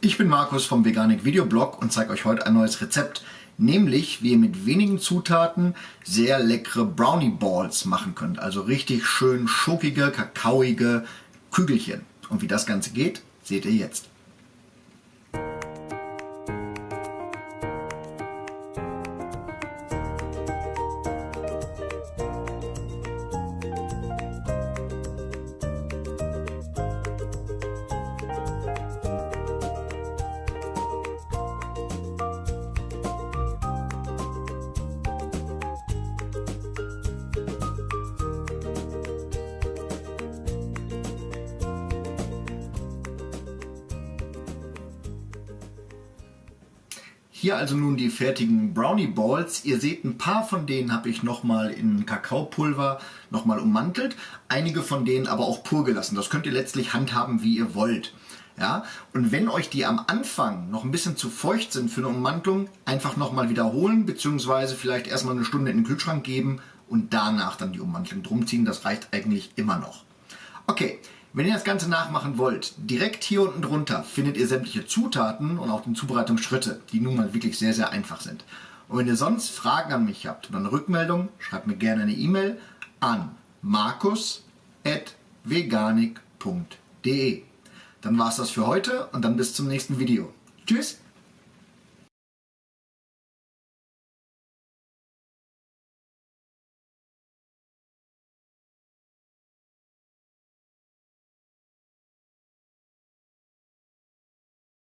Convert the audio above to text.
Ich bin Markus vom Veganik Videoblog und zeige euch heute ein neues Rezept, nämlich wie ihr mit wenigen Zutaten sehr leckere Brownie Balls machen könnt. Also richtig schön schokige, kakaoige Kügelchen. Und wie das Ganze geht, seht ihr jetzt. Hier also nun die fertigen Brownie Balls. Ihr seht, ein paar von denen habe ich nochmal in Kakaopulver nochmal ummantelt. Einige von denen aber auch pur gelassen. Das könnt ihr letztlich handhaben, wie ihr wollt. Ja, und wenn euch die am Anfang noch ein bisschen zu feucht sind für eine Ummantelung, einfach nochmal wiederholen, beziehungsweise vielleicht erstmal eine Stunde in den Kühlschrank geben und danach dann die Ummantelung drum ziehen. Das reicht eigentlich immer noch. Okay, wenn ihr das Ganze nachmachen wollt, direkt hier unten drunter findet ihr sämtliche Zutaten und auch die Zubereitungsschritte, die nun mal wirklich sehr, sehr einfach sind. Und wenn ihr sonst Fragen an mich habt oder eine Rückmeldung, schreibt mir gerne eine E-Mail an markus.veganik.de. Dann war es das für heute und dann bis zum nächsten Video. Tschüss!